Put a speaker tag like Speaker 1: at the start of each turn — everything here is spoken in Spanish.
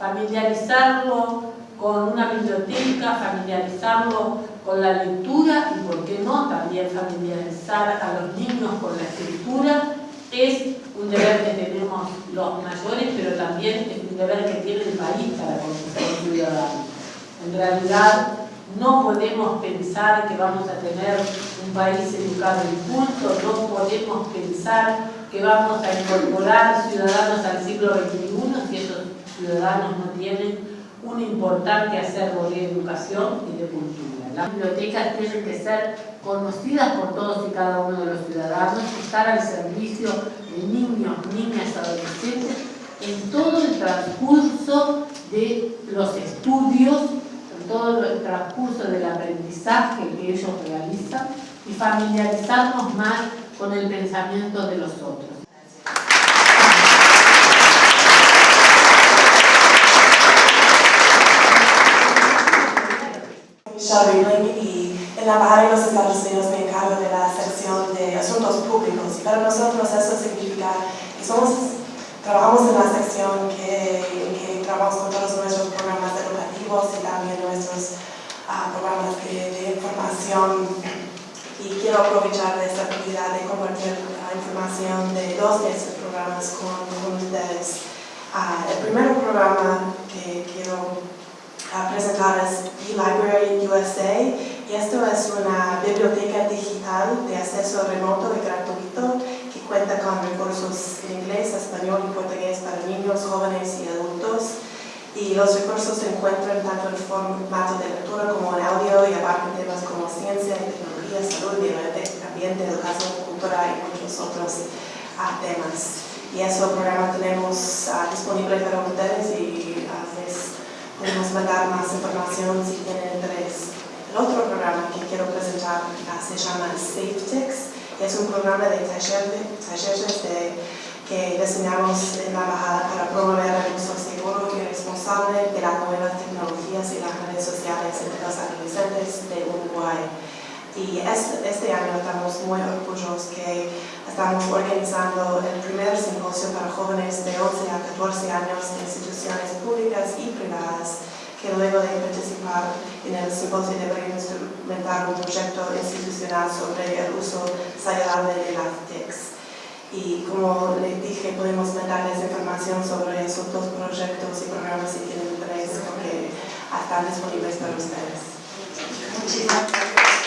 Speaker 1: familiarizarlo con una biblioteca, familiarizarlo con la lectura y, por qué no, también familiarizar a los niños con la escritura, es un deber que tenemos los mayores, pero también es un deber que tiene el país para con sus ciudadanos. En realidad, no podemos pensar que vamos a tener un país educado y culto, no podemos pensar que vamos a incorporar ciudadanos al siglo XXI ciudadanos no tienen un importante acervo de educación y de cultura. Las bibliotecas tienen que ser conocidas por todos y cada uno de los ciudadanos, estar al servicio de niños, niñas, adolescentes en todo el transcurso de los estudios, en todo el transcurso del aprendizaje que ellos realizan y familiarizarnos más con el pensamiento de los otros.
Speaker 2: Y en la Embajada de los Estados Unidos me encargo de la sección de asuntos públicos y para nosotros eso significa que somos, trabajamos en la sección que, que trabajamos con todos nuestros programas educativos y también nuestros uh, programas de, de, información y quiero aprovechar esta oportunidad de compartir la información de dos de estos programas con, con ustedes. Uh, el primer programa que quiero a presentar es es una biblioteca digital de acceso remoto y gratuito que cuenta con recursos en inglés, español y portugués para niños, jóvenes y adultos y los recursos se encuentran tanto en formato de lectura como en audio y abarcan temas como ciencia, tecnología, salud, ambiente, educación, cultura y muchos otros uh, temas. Y ese programa tenemos uh, disponible para ustedes y uh, podemos mandar más información si tienen interés. El otro programa que quiero presentar se llama SafeTix y es un programa de talleres de, que diseñamos en la embajada para promover el uso seguro y responsable de las nuevas tecnologías y las redes sociales entre los adolescentes de Uruguay. Y este, año estamos muy orgullosos que estamos organizando el primer simposio para jóvenes de 11 a 14 años en instituciones públicas y privadas que luego de participar en el simposio deberían instrumentar un proyecto institucional sobre el uso saludable de las TICs. Y como les dije, podemos mandarles información sobre esos dos proyectos y programas si tienen interés, porque están disponibles para ustedes. Muchísimas gracias.